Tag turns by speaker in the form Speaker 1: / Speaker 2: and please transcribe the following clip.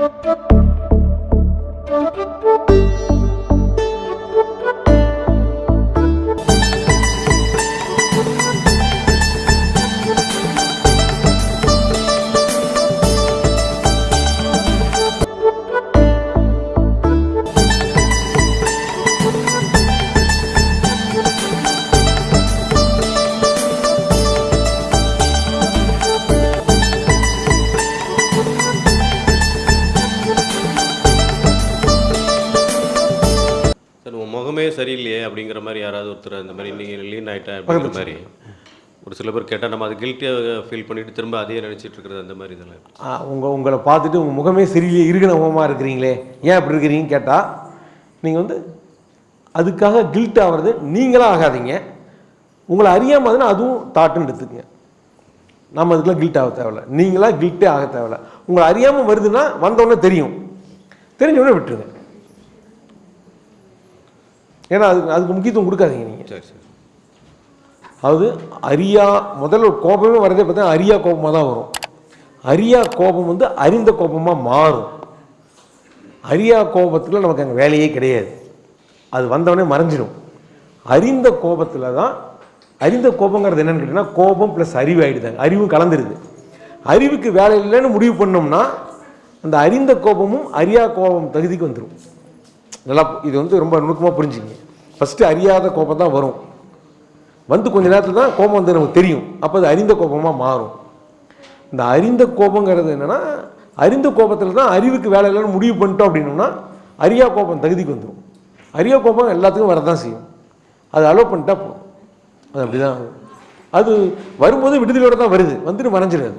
Speaker 1: Thank you. Sir உன் முகமே சரியில்லையே அப்படிங்கிற மாதிரி யாராவது ஒருத்தர் அந்த மாதிரி நீங்கள் லீன் ஆகிட்டேன் அப்படிங்கிற மாதிரி ஒரு சில பேர் கேட்டால் நம்ம அது கில்ட்டியாக ஃபீல் பண்ணிட்டு திரும்ப அதையே நினச்சிட்டு இருக்கிறது அந்த மாதிரி இதெல்லாம்
Speaker 2: உங்கள் உங்களை பார்த்துட்டு உங்கள் முகமே சரியில்லையே இருக்கிற முகமாக இருக்கிறீங்களே ஏன் அப்படி இருக்கிறீங்கன்னு கேட்டால் நீங்கள் வந்து அதுக்காக கில்ட் ஆகிறது நீங்களாக ஆகாதீங்க. உங்களை அறியாமல் அதுனா அதுவும் தாட்டுன்னு எடுத்துக்கங்க. நம்ம அதுக்கெலாம் கில்ட் ஆக தேவையில்ல. நீங்களாக கில்ட்டே ஆக தேவையில்ல. உங்களை அறியாமல் வருதுன்னா வந்தோடனே தெரியும். தெரிஞ்ச உடனே விட்டுருங்க. ஏன்னா அதுக்கு அதுக்கு முக்கியத்துவம் கொடுக்காதீங்க நீங்கள்
Speaker 1: சரி சரி.
Speaker 2: அதாவது அரியா முதல்ல ஒரு கோபமே வரதே பார்த்தா அரியா கோபமாக தான் வரும். அரியா கோபம் வந்து அறிந்த கோபமாக மாறும். அரியா கோபத்தில் நமக்கு அங்கே வேலையே கிடையாது. அது வந்தவொடனே மறைஞ்சிடும் அறிந்த கோபத்தில் தான் அறிந்த கோபங்கிறது என்னன்னு கேட்டிங்கன்னா கோபம் ப்ளஸ் அறிவு ஆகிடுதாங்க அறிவும் கலந்துருது. அறிவுக்கு வேலை இல்லைன்னு முடிவு பண்ணோம்னா அந்த அறிந்த கோபமும் அறியா கோபம் தகுதிக்கு வந்துடும் நல்லா இது வந்து ரொம்ப நுணுக்கமாக புரிஞ்சுங்க ஃபஸ்ட்டு அறியாத கோபம் தான் வரும். வந்து கொஞ்ச நேரத்தில் தான் கோபம் வந்து நமக்கு தெரியும். அப்போ அது அறிந்த கோபமாக மாறும். இந்த அறிந்த கோபங்கிறது என்னென்னா அறிந்த கோபத்தில் தான் அறிவுக்கு வேலை இல்லைன்னு முடிவு பண்ணிட்டோம் அப்படின்னோம்னா அரியா கோபம் தகுதிக்கு வந்துடும் அரியா கோபம் எல்லாத்துக்கும் வரதான் செய்யும். அது அலோவ் பண்ணிட்டா போதும். அது அப்படி தான் அது வரும்போது விடுதலையோடு தான் வருது. வந்துட்டு மறைஞ்சிடாது.